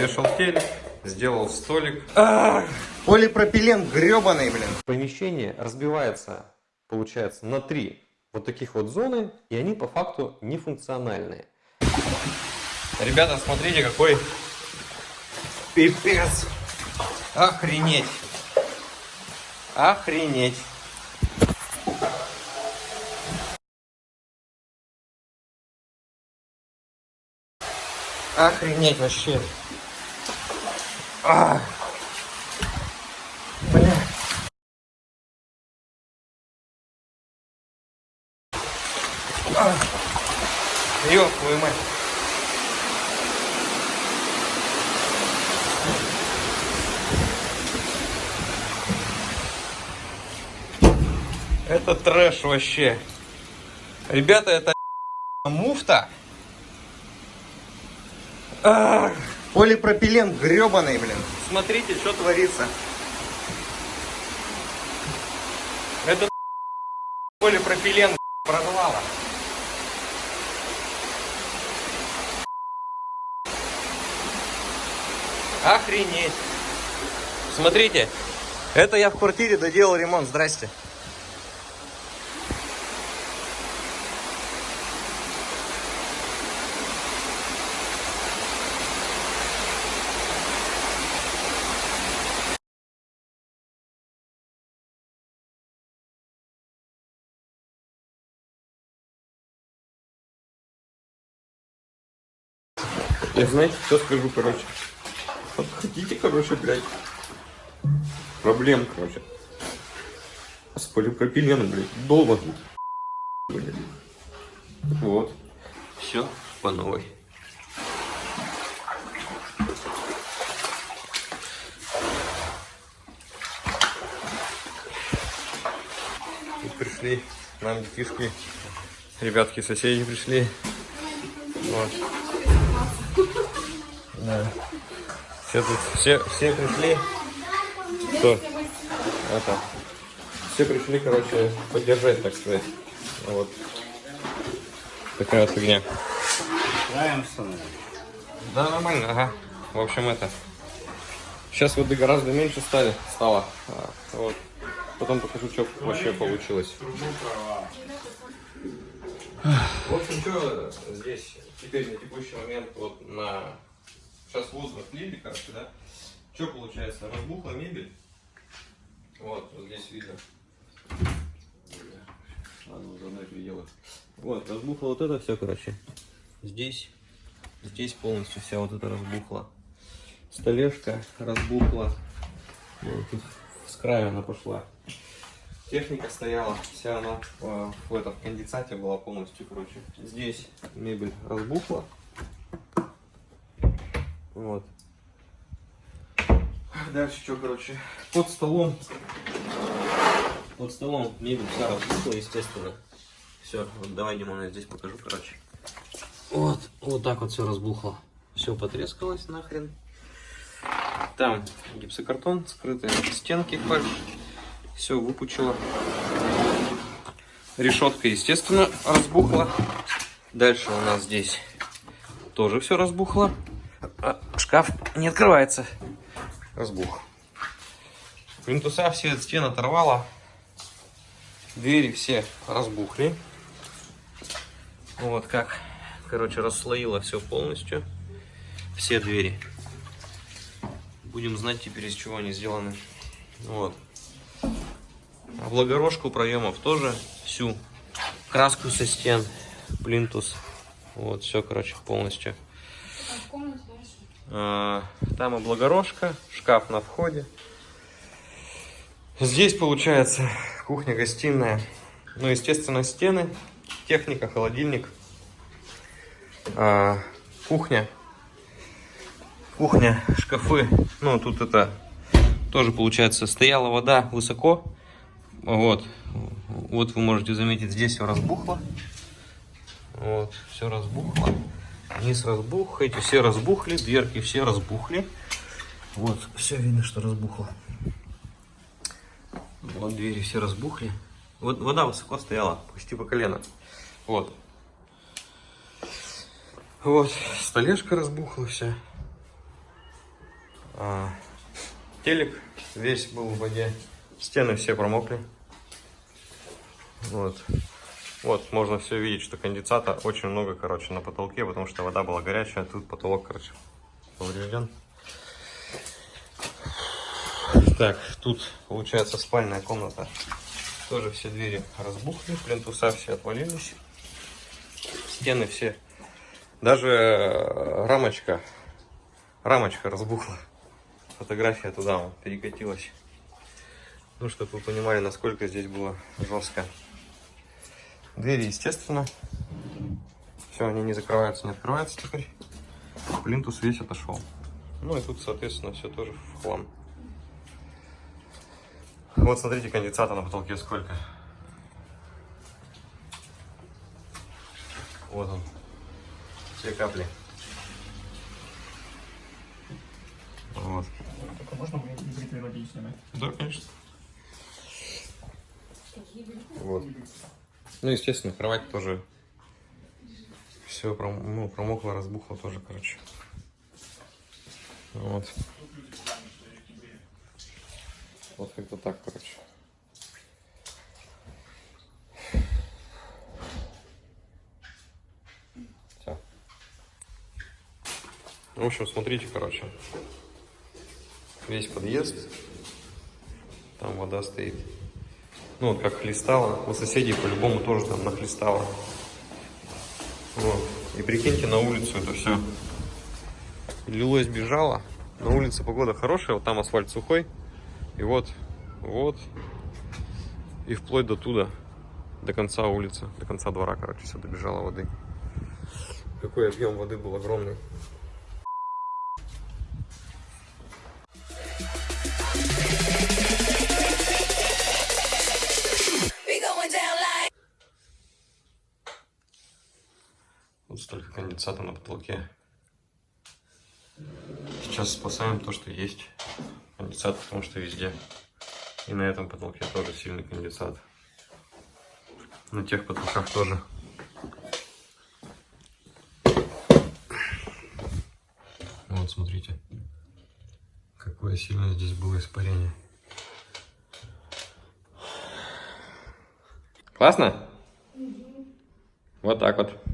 Повешал телек, сделал столик. Полипропилен гребаный, блин. Помещение разбивается, получается, на три вот таких вот зоны, и они по факту нефункциональные. Ребята, смотрите, какой пипец. Охренеть. Охренеть. Охренеть вообще. А. Бля. Ёб твою мать. Это трэш вообще. Ребята, это муфта. Ах. Полипропилен гребаный, блин. Смотрите, что творится. Это полипропилен прорвало. Охренеть. Смотрите, это я в квартире доделал ремонт. Здрасте. Я знаете, что скажу, короче. Вот хотите, короче, блядь. Проблем, короче. С полипропиленом, блядь. Долго. Блядь. Вот. Все по новой. Тут пришли нам детишки. Ребятки, соседи пришли. Вот. Да. Все тут, все, все пришли. Что? Это. Все пришли, короче, поддержать, так сказать. Вот. Такая вот фигня. Да, нормально, ага. В общем, это. Сейчас воды гораздо меньше стали, стало. А, вот. Потом покажу, что вообще получилось. В общем, что здесь теперь на текущий момент вот на сейчас воздух отлили, короче, да? Что получается? Разбухла мебель. Вот, вот здесь видно. Ладно, заодно переделаю. Вот, разбухло вот это все, короче. Здесь, здесь полностью вся вот это разбухла. Столешка разбухла. Вот, тут с края она пошла. Техника стояла, вся она э, в этом конденсате была полностью, короче. Здесь мебель разбухла. Вот. Дальше что, короче, под столом, под столом мебель вся разбухла, естественно. Все, вот давай, Димон, я здесь покажу, короче. Вот, вот так вот все разбухло. Все потрескалось нахрен. Там гипсокартон скрытые стенки фальш. Все выпучило. Решетка, естественно, разбухла. Дальше у нас здесь тоже все разбухло. Шкаф не открывается. Разбух. Плинтуса все от стен оторвало. Двери все разбухли. Вот как, короче, расслоило все полностью. Все двери. Будем знать теперь, из чего они сделаны. Вот. Облагорожку проемов тоже всю. Краску со стен, плинтус. Вот, все, короче, полностью. А, Там облагорожка, шкаф на входе. Здесь получается кухня-гостиная. Ну, естественно, стены, техника, холодильник. А, Кухня. Кухня, шкафы. Ну, тут это тоже получается стояла вода высоко. Вот. Вот вы можете заметить, здесь все разбухло. Вот, все разбухло. Низ разбух, эти все разбухли, дверки все разбухли. Вот, все видно, что разбухло. Вот двери все разбухли. Вот вода высоко стояла, почти по колено. Вот. Вот, столешка разбухла вся. А, телек весь был в воде. Стены все промокли. Вот. Вот, можно все видеть, что конденсата очень много, короче, на потолке, потому что вода была горячая, а тут потолок, короче, поврежден. Так, тут получается спальная комната. Тоже все двери разбухли, плинтуса все отвалились. Стены все. Даже э, рамочка, рамочка разбухла. Фотография туда перекатилась. Ну, чтобы вы понимали, насколько здесь было жестко. Двери, естественно. Все, они не закрываются, не открываются теперь. Плинтус весь отошел. Ну и тут, соответственно, все тоже в хлам. Вот смотрите, конденсата на потолке сколько. Вот он. Все капли. Вот. Только можно воды снимать? Да, конечно. Вот. Ну, естественно, кровать тоже все ну, промокло, разбухло тоже, короче. Вот. Вот как-то так, короче. Всё. В общем, смотрите, короче. Весь подъезд. Там вода стоит. Ну, вот как хлестало. У соседей по-любому тоже там нахлестало. Вот. И прикиньте, на улицу это все лилось, бежало. На улице погода хорошая, вот там асфальт сухой. И вот, вот. И вплоть до туда, до конца улицы, до конца двора, короче, все добежало воды. Какой объем воды был огромный. 30 на потолке. Сейчас спасаем то, что есть. Конденсат, потому что везде. И на этом потолке тоже сильный конденсат. На тех потолках тоже. Ну вот, смотрите, какое сильное здесь было испарение. Классно? Вот так вот.